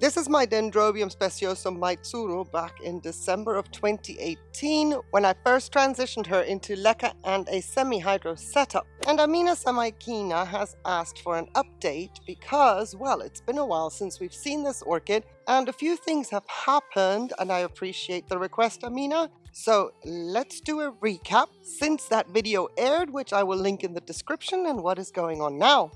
This is my Dendrobium speciosum Maitsuru back in December of 2018 when I first transitioned her into LECA and a semi-hydro setup. And Amina Samaikina has asked for an update because, well, it's been a while since we've seen this orchid and a few things have happened and I appreciate the request, Amina. So let's do a recap since that video aired, which I will link in the description and what is going on now.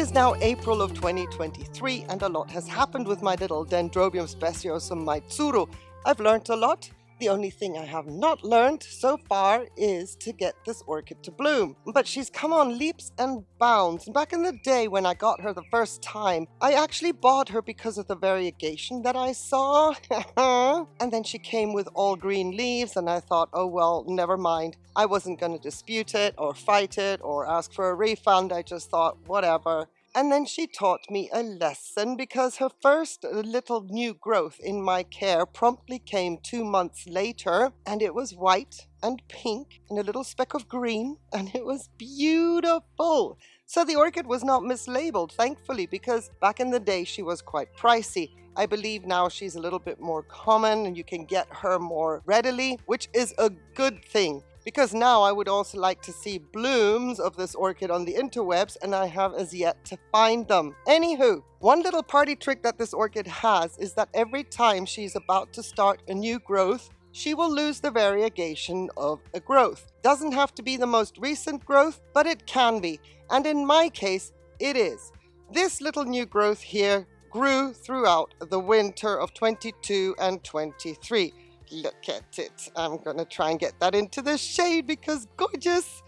Is now April of 2023 and a lot has happened with my little Dendrobium speciosum Maitsuru. I've learnt a lot, the only thing I have not learned so far is to get this orchid to bloom. But she's come on leaps and bounds. Back in the day when I got her the first time, I actually bought her because of the variegation that I saw. and then she came with all green leaves and I thought, oh well, never mind. I wasn't going to dispute it or fight it or ask for a refund. I just thought, whatever. And then she taught me a lesson because her first uh, little new growth in my care promptly came two months later and it was white and pink and a little speck of green and it was beautiful. So the orchid was not mislabeled, thankfully, because back in the day she was quite pricey. I believe now she's a little bit more common and you can get her more readily, which is a good thing because now I would also like to see blooms of this orchid on the interwebs and I have as yet to find them. Anywho, one little party trick that this orchid has is that every time she's about to start a new growth, she will lose the variegation of a growth. Doesn't have to be the most recent growth, but it can be. And in my case, it is. This little new growth here grew throughout the winter of 22 and 23. Look at it. I'm to try and get that into the shade because gorgeous.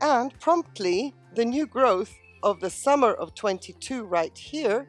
And promptly, the new growth of the summer of 22 right here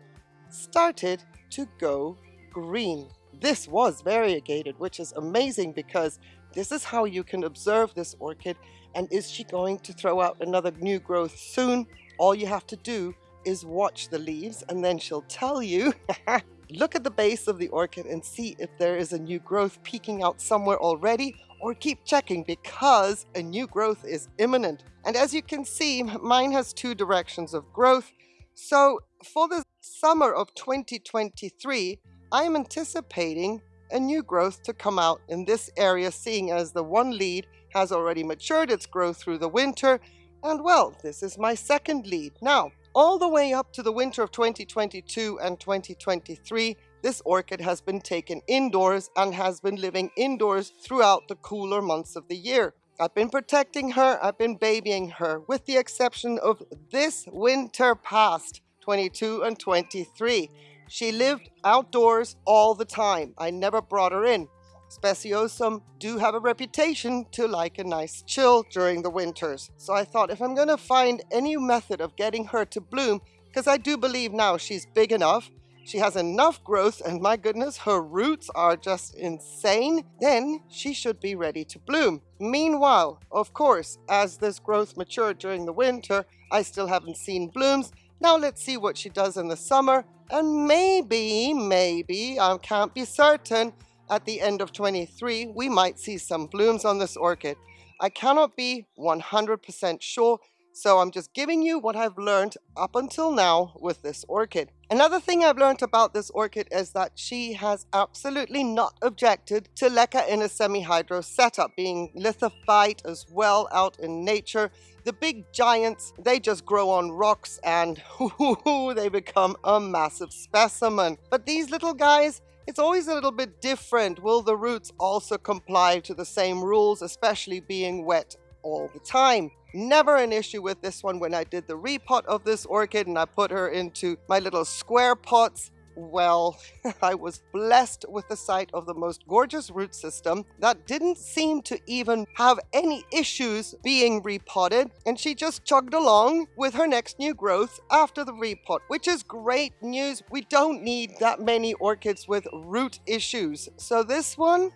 started to go green. This was variegated, which is amazing because this is how you can observe this orchid. And is she going to throw out another new growth soon? All you have to do is watch the leaves and then she'll tell you Look at the base of the orchid and see if there is a new growth peeking out somewhere already or keep checking because a new growth is imminent. And as you can see, mine has two directions of growth. So for the summer of 2023, I'm anticipating a new growth to come out in this area, seeing as the one lead has already matured its growth through the winter. And well, this is my second lead. Now, all the way up to the winter of 2022 and 2023, this orchid has been taken indoors and has been living indoors throughout the cooler months of the year. I've been protecting her, I've been babying her, with the exception of this winter past, 22 and 23. She lived outdoors all the time. I never brought her in. Speciosum do have a reputation to like a nice chill during the winters. So I thought if I'm going to find any method of getting her to bloom, because I do believe now she's big enough, she has enough growth, and my goodness, her roots are just insane, then she should be ready to bloom. Meanwhile, of course, as this growth matured during the winter, I still haven't seen blooms. Now let's see what she does in the summer, and maybe, maybe, I can't be certain, at the end of 23, we might see some blooms on this orchid. I cannot be 100% sure, so I'm just giving you what I've learned up until now with this orchid. Another thing I've learned about this orchid is that she has absolutely not objected to leca in a semi-hydro setup, being lithophyte as well out in nature. The big giants, they just grow on rocks and they become a massive specimen. But these little guys, it's always a little bit different. Will the roots also comply to the same rules, especially being wet all the time? Never an issue with this one when I did the repot of this orchid and I put her into my little square pots well, I was blessed with the sight of the most gorgeous root system that didn't seem to even have any issues being repotted, and she just chugged along with her next new growth after the repot, which is great news. We don't need that many orchids with root issues. So this one,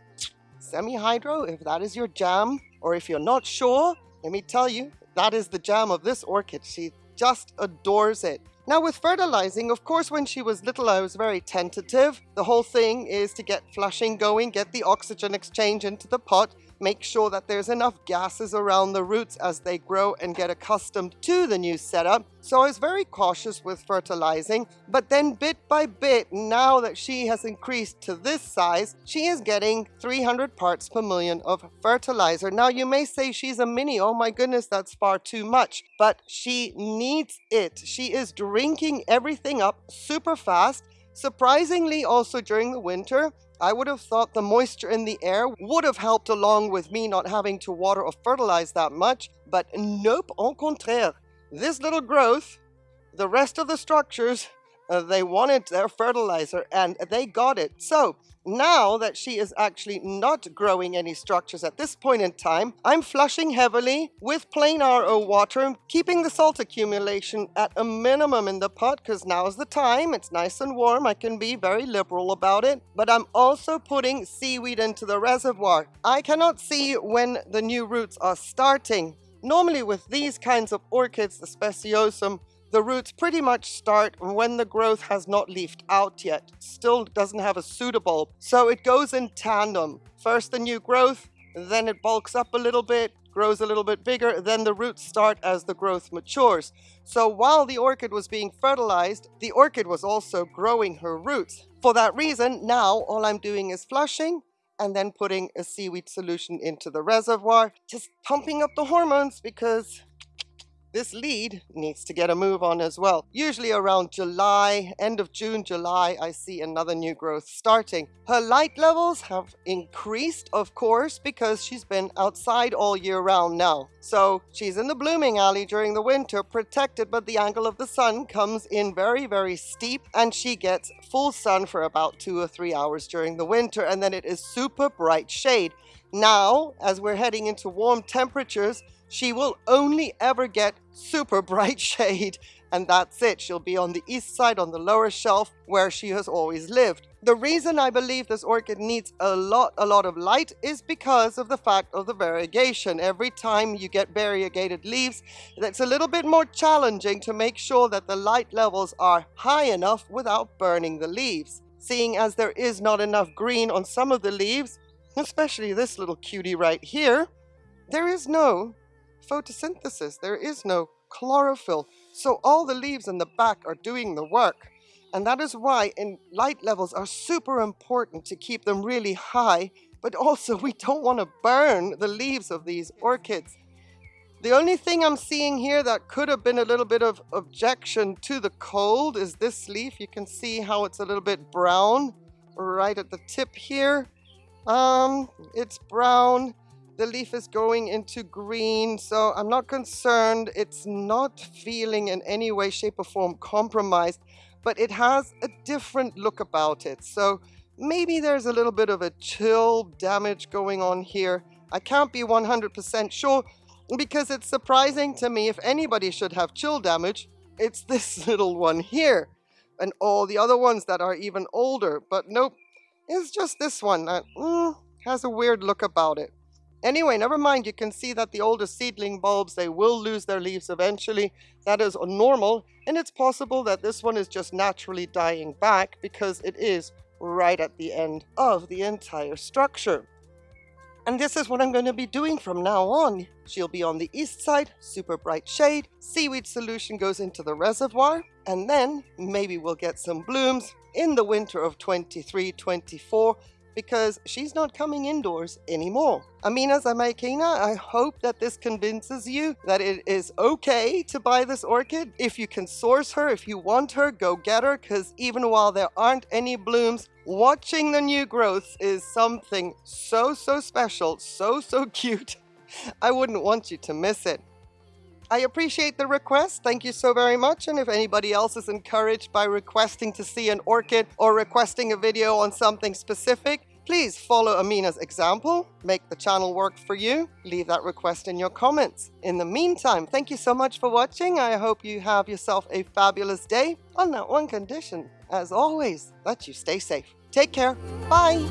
semi-hydro, if that is your jam, or if you're not sure, let me tell you, that is the jam of this orchid. She just adores it. Now with fertilizing, of course when she was little I was very tentative. The whole thing is to get flushing going, get the oxygen exchange into the pot, make sure that there's enough gases around the roots as they grow and get accustomed to the new setup. So I was very cautious with fertilizing, but then bit by bit, now that she has increased to this size, she is getting 300 parts per million of fertilizer. Now you may say she's a mini, oh my goodness, that's far too much, but she needs it. She is drinking everything up super fast. Surprisingly, also during the winter, I would have thought the moisture in the air would have helped along with me not having to water or fertilize that much, but nope, au contraire. This little growth, the rest of the structures, uh, they wanted their fertilizer and they got it. So now that she is actually not growing any structures at this point in time, I'm flushing heavily with plain RO water, keeping the salt accumulation at a minimum in the pot because now is the time. It's nice and warm. I can be very liberal about it. But I'm also putting seaweed into the reservoir. I cannot see when the new roots are starting. Normally with these kinds of orchids, the speciosum, the roots pretty much start when the growth has not leafed out yet, still doesn't have a pseudobulb. So it goes in tandem. First the new growth, then it bulks up a little bit, grows a little bit bigger, then the roots start as the growth matures. So while the orchid was being fertilized, the orchid was also growing her roots. For that reason, now all I'm doing is flushing and then putting a seaweed solution into the reservoir, just pumping up the hormones because this lead needs to get a move on as well. Usually around July, end of June, July, I see another new growth starting. Her light levels have increased, of course, because she's been outside all year round now. So she's in the blooming alley during the winter, protected, but the angle of the sun comes in very, very steep, and she gets full sun for about two or three hours during the winter, and then it is super bright shade. Now, as we're heading into warm temperatures, she will only ever get super bright shade and that's it. She'll be on the east side on the lower shelf where she has always lived. The reason I believe this orchid needs a lot, a lot of light is because of the fact of the variegation. Every time you get variegated leaves, it's a little bit more challenging to make sure that the light levels are high enough without burning the leaves. Seeing as there is not enough green on some of the leaves, especially this little cutie right here, there is no photosynthesis. There is no chlorophyll. So all the leaves in the back are doing the work. And that is why in light levels are super important to keep them really high, but also we don't want to burn the leaves of these orchids. The only thing I'm seeing here that could have been a little bit of objection to the cold is this leaf. You can see how it's a little bit brown right at the tip here. Um, it's brown. The leaf is going into green, so I'm not concerned. It's not feeling in any way, shape or form compromised, but it has a different look about it. So maybe there's a little bit of a chill damage going on here. I can't be 100% sure because it's surprising to me if anybody should have chill damage, it's this little one here and all the other ones that are even older. But nope, it's just this one that mm, has a weird look about it. Anyway, never mind, you can see that the older seedling bulbs, they will lose their leaves eventually. That is normal, and it's possible that this one is just naturally dying back because it is right at the end of the entire structure. And this is what I'm going to be doing from now on. She'll be on the east side, super bright shade, seaweed solution goes into the reservoir, and then maybe we'll get some blooms in the winter of 23-24 because she's not coming indoors anymore. Amina Zamaikina, I hope that this convinces you that it is okay to buy this orchid. If you can source her, if you want her, go get her because even while there aren't any blooms, watching the new growths is something so, so special, so, so cute. I wouldn't want you to miss it. I appreciate the request. Thank you so very much. And if anybody else is encouraged by requesting to see an orchid or requesting a video on something specific, Please follow Amina's example, make the channel work for you, leave that request in your comments. In the meantime, thank you so much for watching. I hope you have yourself a fabulous day on that one condition, as always, that you stay safe. Take care. Bye.